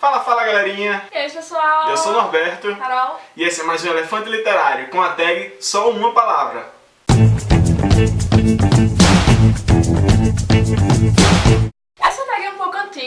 Fala, fala galerinha! E aí pessoal? Eu sou o Norberto Carol. e esse é mais um Elefante Literário com a tag Só Uma Palavra.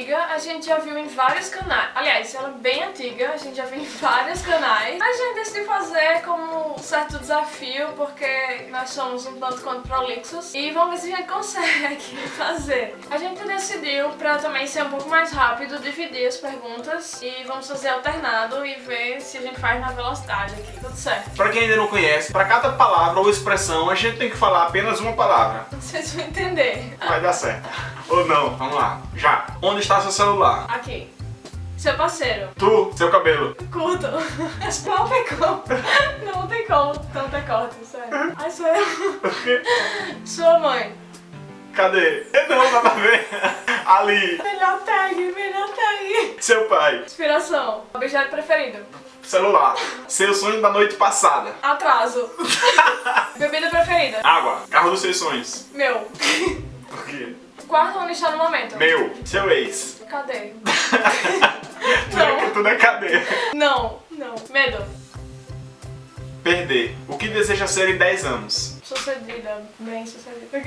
Antiga, a gente já viu em vários canais. Aliás, ela é bem antiga, a gente já viu em vários canais. A gente decidiu fazer como um certo desafio, porque nós somos um tanto quanto prolixos. E vamos ver se a gente consegue fazer. A gente decidiu, pra também ser um pouco mais rápido, dividir as perguntas e vamos fazer alternado e ver se a gente faz na velocidade aqui. Tudo certo. Pra quem ainda não conhece, para cada palavra ou expressão a gente tem que falar apenas uma palavra. Vocês vão entender. Vai dar certo. Ou não, vamos lá. Já. Onde está seu celular? Aqui. Seu parceiro. Tu, seu cabelo. Curto. Não tem como. Não tem como. Não tem corte, sério. Ai, sou eu. Sua mãe. Cadê? Não, nada a ver. Ali. Melhor tag, melhor tag. Seu pai. Inspiração. Objeto preferido. Celular. Seu sonho da noite passada. Atraso. Bebida preferida. Água. Carro dos seus sonhos. Meu. Por quê? Quarto onde está no momento. Meu. Seu ex. Cadê? É, tudo é cadê? Não. Não. Medo. Perder. O que deseja ser em 10 anos? Sucedida. Bem sucedida.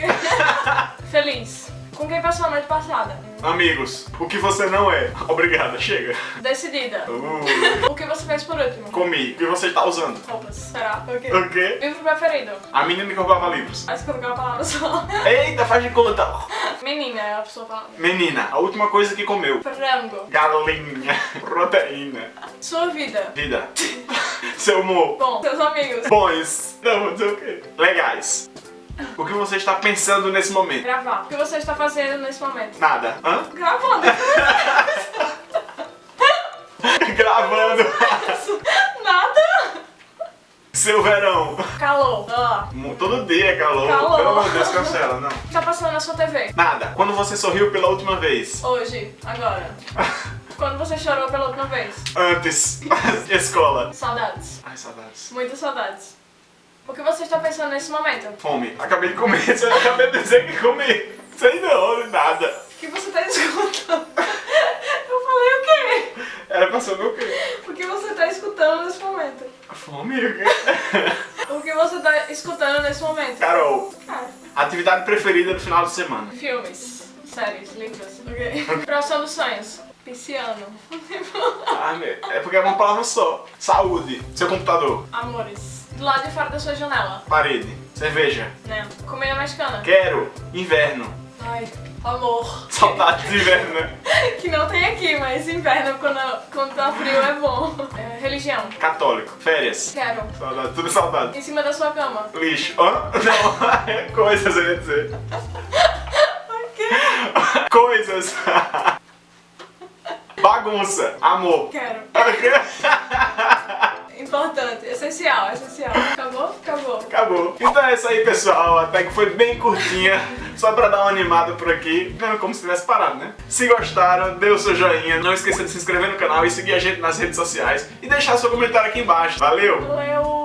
Feliz. Com quem passou a noite passada? Amigos. O que você não é? Obrigada, chega. Decidida. Uh, O que você fez por último? comi. O que você está usando? Roupas. Será? O quê? O quê? Livro preferido? A menina que roubava livros. Aí você colocou uma palavra só. Eita, faz de conta. Menina a pessoa falando. Menina, a última coisa que comeu. Frango. Galinha. Proteína. Sua vida. Vida. Seu humor. Bom, seus amigos. Bons. Não, vou dizer o quê? Legais. O que você está pensando nesse momento? Gravar. O que você está fazendo nesse momento? Nada. Hã? Gravando. Gravando. Nada. Seu verão. Calor. Ó. Todo dia é calor. Calor. Pelo amor de Deus, cancela, não. O que tá passando na sua TV? Nada. Quando você sorriu pela última vez? Hoje. Agora. Quando você chorou pela última vez? Antes. Escola. Saudades. Ai, saudades. Muitas saudades. O que você está pensando nesse momento? Fome. Acabei de comer. Você acabei de dizer que comi. Sei não, nada. O que você está escutando? Eu falei o quê? Era saber o quê? O que você está escutando nesse momento? Fome? Você está escutando nesse momento? Carol. Ah, Atividade preferida do final de semana? filmes, séries, livros, ok? Profissão dos sonhos. Pisciano. Ah, meu. É porque é uma palavra só. Saúde. Seu computador. Amores. Do lado de fora da sua janela. Parede. Cerveja. Né? Comida mexicana. Quero. Inverno. Ai, amor. Saudades de inverno, né? Que não tem aqui, mas inverno quando, quando tá frio é bom. É, religião. Católico. Férias. Quero. Saudade. Tudo saudade. Em cima da sua cama. Lixo. Hã? Não. É Coisas, eu ia dizer. O quê? Coisas. Bagunça. Amor. Quero. Importante. Essencial, essencial. Acabou? Então é isso aí, pessoal. Até que foi bem curtinha. Só pra dar uma animada por aqui. Como se tivesse parado, né? Se gostaram, dê o seu joinha. Não esqueça de se inscrever no canal e seguir a gente nas redes sociais. E deixar seu comentário aqui embaixo. Valeu! Valeu.